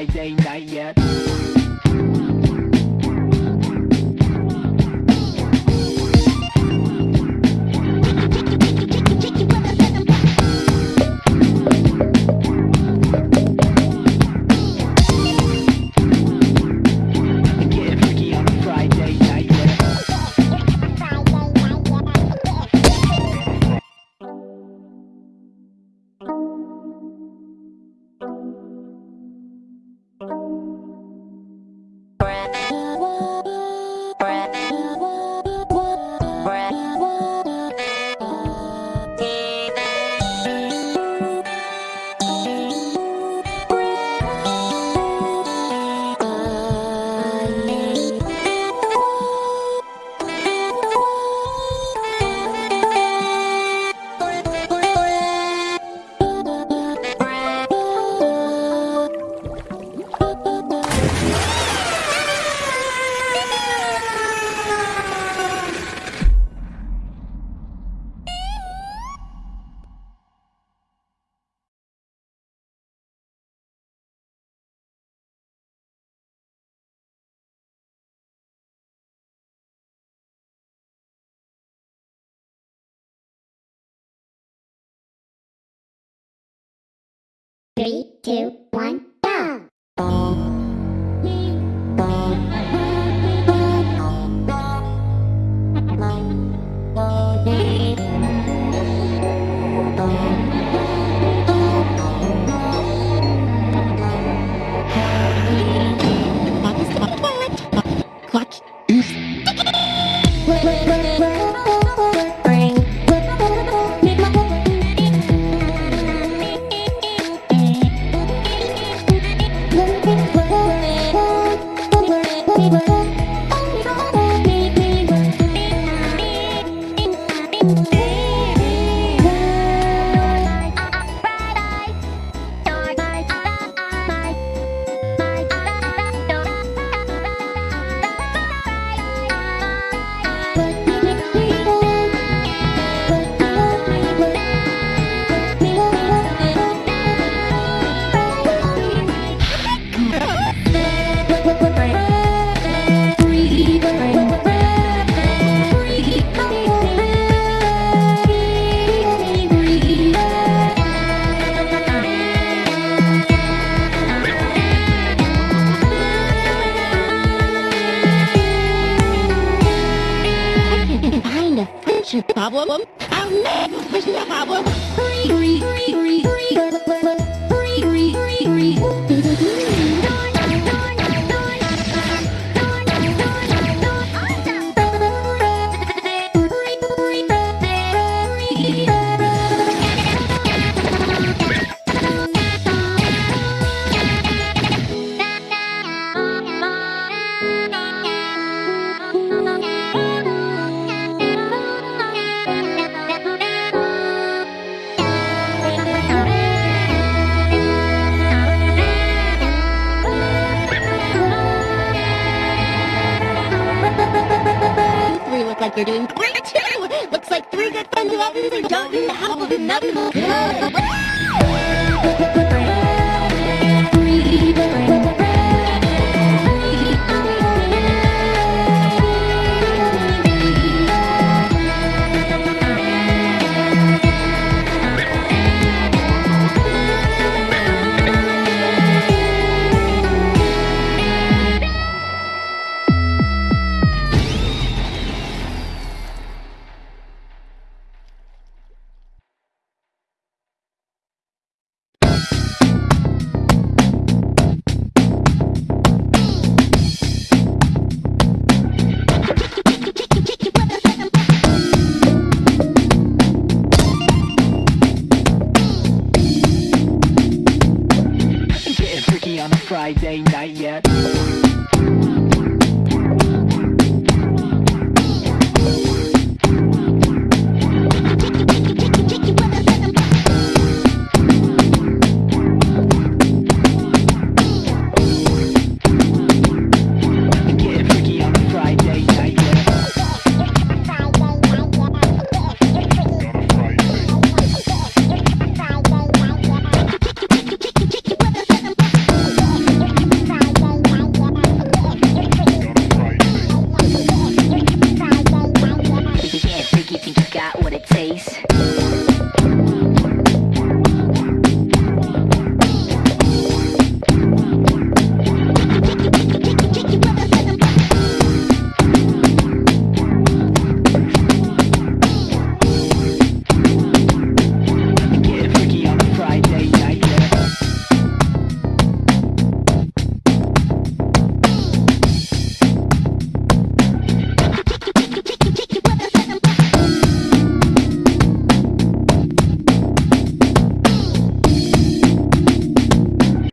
Friday night yet. Three, two, a friendship problem. I'll never find a problem. Hurry, hurry, hurry, hurry, 22. Looks like three good friends of Evans are jumping the help of another.